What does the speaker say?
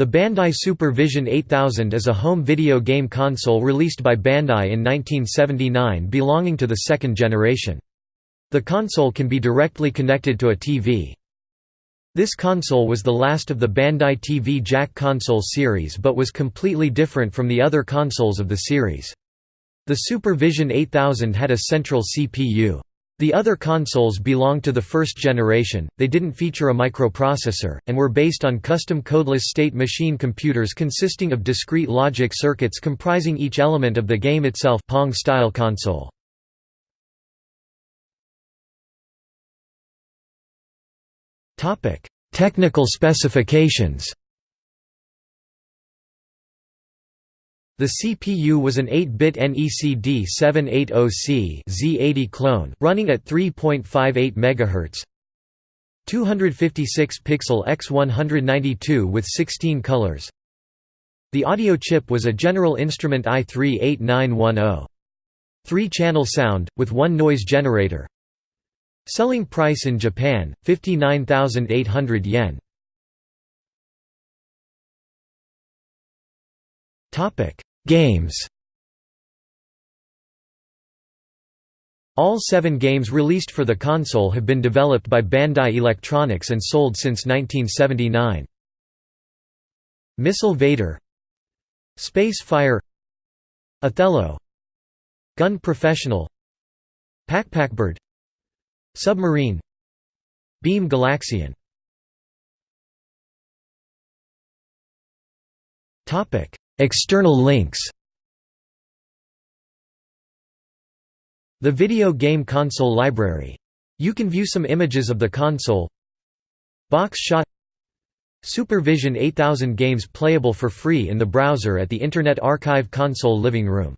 The Bandai Supervision 8000 is a home video game console released by Bandai in 1979 belonging to the second generation. The console can be directly connected to a TV. This console was the last of the Bandai TV Jack console series but was completely different from the other consoles of the series. The Supervision 8000 had a central CPU. The other consoles belonged to the first generation, they didn't feature a microprocessor, and were based on custom codeless state machine computers consisting of discrete logic circuits comprising each element of the game itself Pong-style console. Technical specifications The CPU was an 8-bit NECD 780C Z80 clone, running at 3.58 MHz. 256-pixel x 192 with 16 colors. The audio chip was a General Instrument AY-3-8910. Three-channel sound, with one noise generator. Selling price in Japan, 59,800 yen. Topic Games. All seven games released for the console have been developed by Bandai Electronics and sold since 1979. Missile Vader. Space Fire. Othello. Gun Professional. Packpackbird Submarine. Beam Galaxian External links. The Video Game Console Library. You can view some images of the console. Box shot. Supervision 8000 games playable for free in the browser at the Internet Archive console living room